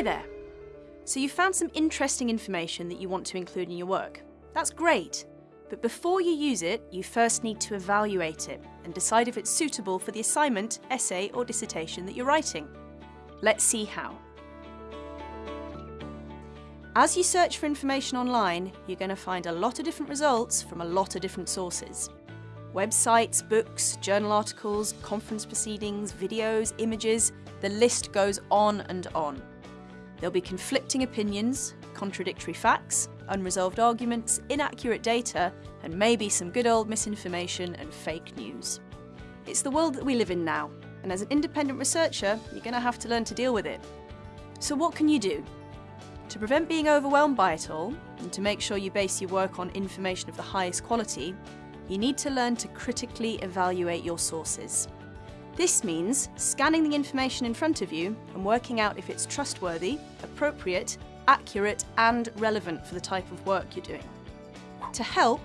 Hi there. So you found some interesting information that you want to include in your work. That's great. But before you use it, you first need to evaluate it and decide if it's suitable for the assignment, essay or dissertation that you're writing. Let's see how. As you search for information online, you're going to find a lot of different results from a lot of different sources. Websites, books, journal articles, conference proceedings, videos, images, the list goes on and on. There'll be conflicting opinions, contradictory facts, unresolved arguments, inaccurate data, and maybe some good old misinformation and fake news. It's the world that we live in now, and as an independent researcher, you're going to have to learn to deal with it. So what can you do? To prevent being overwhelmed by it all, and to make sure you base your work on information of the highest quality, you need to learn to critically evaluate your sources. This means scanning the information in front of you and working out if it's trustworthy, appropriate, accurate and relevant for the type of work you're doing. To help,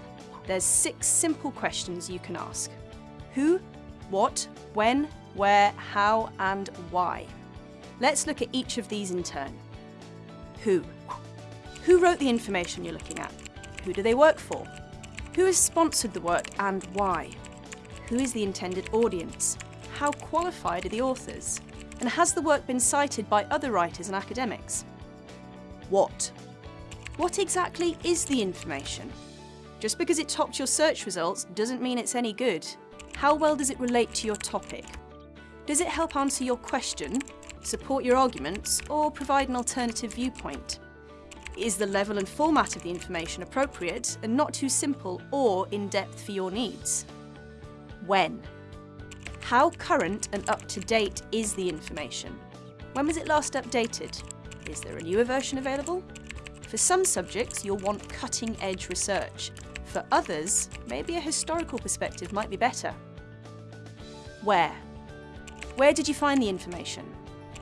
there's six simple questions you can ask. Who, what, when, where, how and why. Let's look at each of these in turn. Who? Who wrote the information you're looking at? Who do they work for? Who has sponsored the work and why? Who is the intended audience? How qualified are the authors? And has the work been cited by other writers and academics? What? What exactly is the information? Just because it topped your search results doesn't mean it's any good. How well does it relate to your topic? Does it help answer your question support your arguments, or provide an alternative viewpoint? Is the level and format of the information appropriate and not too simple or in-depth for your needs? When? How current and up-to-date is the information? When was it last updated? Is there a newer version available? For some subjects, you'll want cutting-edge research. For others, maybe a historical perspective might be better. Where? Where did you find the information?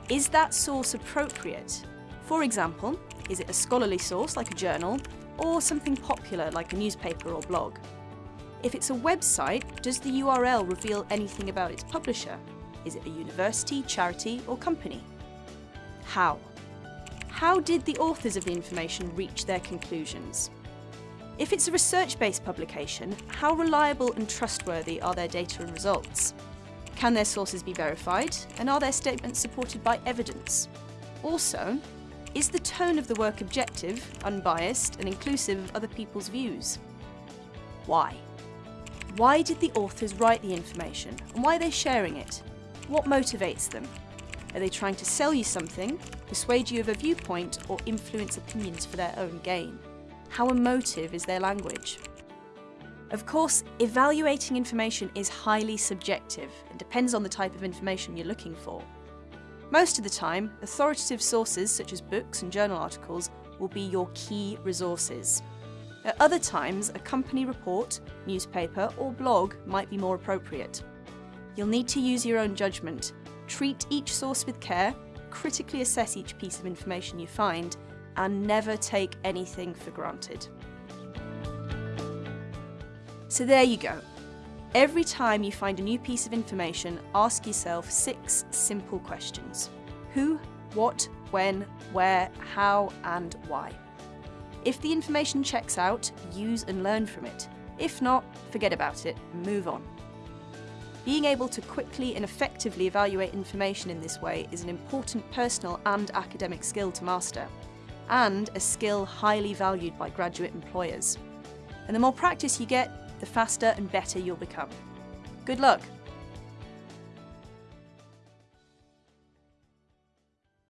Is that source appropriate? For example, is it a scholarly source like a journal, or something popular like a newspaper or blog? If it's a website, does the URL reveal anything about its publisher? Is it a university, charity or company? How? How did the authors of the information reach their conclusions? If it's a research-based publication, how reliable and trustworthy are their data and results? Can their sources be verified, and are their statements supported by evidence? Also, is the tone of the work objective, unbiased, and inclusive of other people's views? Why? Why did the authors write the information, and why are they sharing it? What motivates them? Are they trying to sell you something, persuade you of a viewpoint, or influence opinions for their own gain? How emotive is their language? Of course, evaluating information is highly subjective and depends on the type of information you're looking for. Most of the time, authoritative sources such as books and journal articles will be your key resources. At other times, a company report, newspaper or blog might be more appropriate. You'll need to use your own judgment, treat each source with care, critically assess each piece of information you find, and never take anything for granted. So there you go. Every time you find a new piece of information, ask yourself six simple questions. Who, what, when, where, how and why. If the information checks out, use and learn from it. If not, forget about it move on. Being able to quickly and effectively evaluate information in this way is an important personal and academic skill to master, and a skill highly valued by graduate employers. And the more practice you get, the faster and better you'll become. Good luck!